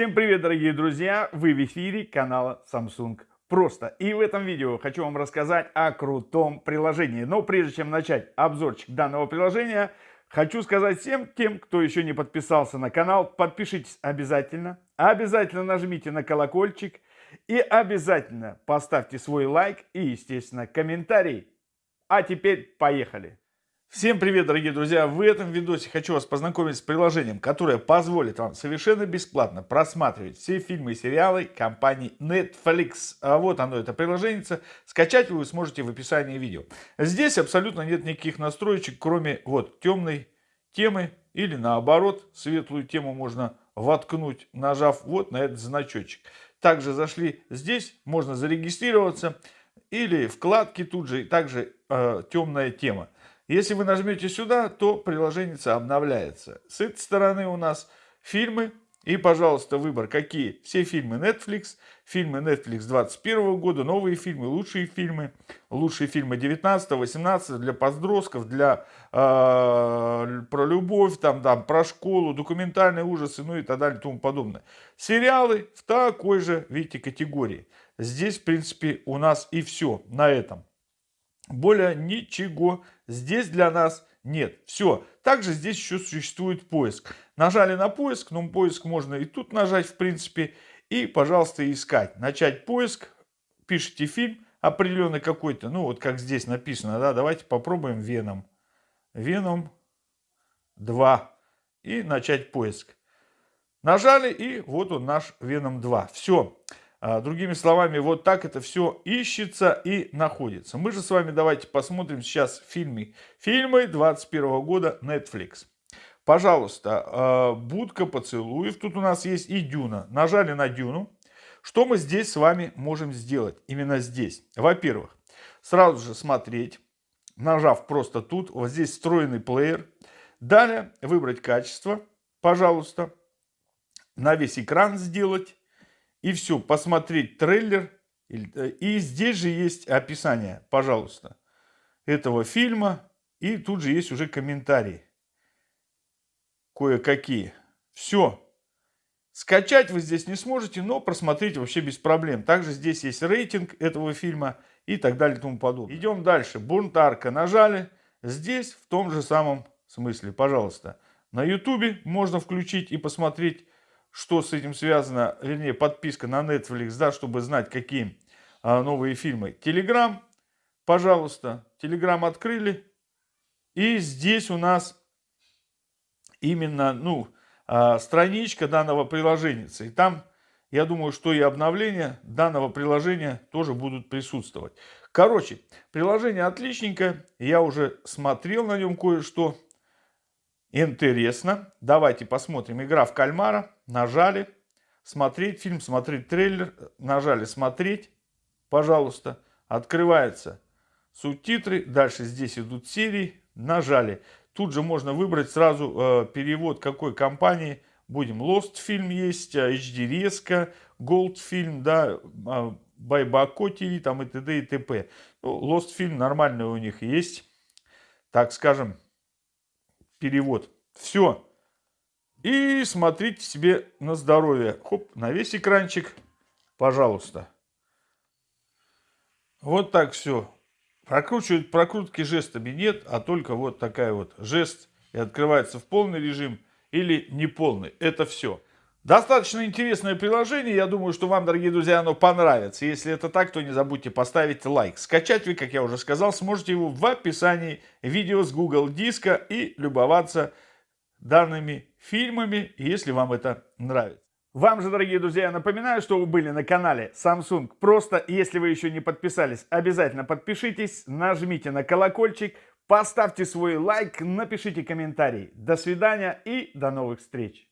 Всем привет, дорогие друзья! Вы в эфире канала Samsung Просто. И в этом видео хочу вам рассказать о крутом приложении. Но прежде чем начать обзорчик данного приложения, хочу сказать всем тем, кто еще не подписался на канал, подпишитесь обязательно. Обязательно нажмите на колокольчик и обязательно поставьте свой лайк и, естественно, комментарий. А теперь поехали! Всем привет, дорогие друзья! В этом видосе хочу вас познакомить с приложением, которое позволит вам совершенно бесплатно просматривать все фильмы и сериалы компании Netflix. А вот оно, это приложение. Скачать вы сможете в описании видео. Здесь абсолютно нет никаких настроечек, кроме вот темной темы или наоборот, светлую тему можно воткнуть, нажав вот на этот значочек. Также зашли здесь, можно зарегистрироваться или вкладки тут же, и также э, темная тема. Если вы нажмете сюда, то приложение обновляется. С этой стороны у нас фильмы. И, пожалуйста, выбор какие? Все фильмы Netflix, фильмы Netflix 21 года, новые фильмы, лучшие фильмы, лучшие фильмы 19-18 для подростков, для э, про любовь, там, там, про школу, документальные ужасы, ну и так далее и тому подобное. Сериалы в такой же, видите, категории. Здесь, в принципе, у нас и все на этом. Более ничего здесь для нас нет. Все. Также здесь еще существует поиск. Нажали на поиск, но поиск можно и тут нажать, в принципе. И, пожалуйста, искать. Начать поиск. Пишите фильм определенный какой-то. Ну, вот как здесь написано. да. Давайте попробуем Веном. Веном 2. И начать поиск. Нажали, и вот он наш Веном 2. Все. А, другими словами, вот так это все ищется и находится. Мы же с вами давайте посмотрим сейчас фильмы. Фильмы 21 года Netflix. Пожалуйста, а, будка поцелуев. Тут у нас есть и Дюна. Нажали на Дюну. Что мы здесь с вами можем сделать? Именно здесь. Во-первых, сразу же смотреть, нажав просто тут. Вот здесь встроенный плеер. Далее выбрать качество, пожалуйста. На весь экран сделать и все, посмотреть трейлер. Э, и здесь же есть описание, пожалуйста, этого фильма. И тут же есть уже комментарии. Кое-какие. Все. Скачать вы здесь не сможете, но просмотреть вообще без проблем. Также здесь есть рейтинг этого фильма и так далее и тому подобное. Идем дальше. Бунтарка нажали. Здесь в том же самом смысле, пожалуйста. На ютубе можно включить и посмотреть что с этим связано, вернее, подписка на Netflix, да, чтобы знать, какие а, новые фильмы. Telegram, пожалуйста, Telegram открыли. И здесь у нас именно, ну, а, страничка данного приложения. И там, я думаю, что и обновления данного приложения тоже будут присутствовать. Короче, приложение отличненькое. Я уже смотрел на нем кое-что. Интересно. Давайте посмотрим. Игра в кальмара. Нажали. Смотреть фильм, смотреть трейлер. Нажали смотреть. Пожалуйста. Открывается субтитры. Дальше здесь идут серии. Нажали. Тут же можно выбрать сразу э, перевод какой компании. Будем Lost фильм есть, HD резко, Gold фильм, да, Байбако ТВ, там и т.д. и т.п. Ну, Lost фильм нормальный у них есть. Так скажем, перевод. Все. И смотрите себе на здоровье. Хоп, на весь экранчик, пожалуйста. Вот так все. Прокручивать прокрутки жестами нет, а только вот такая вот жест. И открывается в полный режим или неполный. Это все. Достаточно интересное приложение. Я думаю, что вам, дорогие друзья, оно понравится. Если это так, то не забудьте поставить лайк. Скачать вы, как я уже сказал, сможете его в описании видео с Google Диска и любоваться данными фильмами, если вам это нравится. Вам же, дорогие друзья, я напоминаю, что вы были на канале Samsung. Просто, если вы еще не подписались, обязательно подпишитесь, нажмите на колокольчик, поставьте свой лайк, напишите комментарий. До свидания и до новых встреч!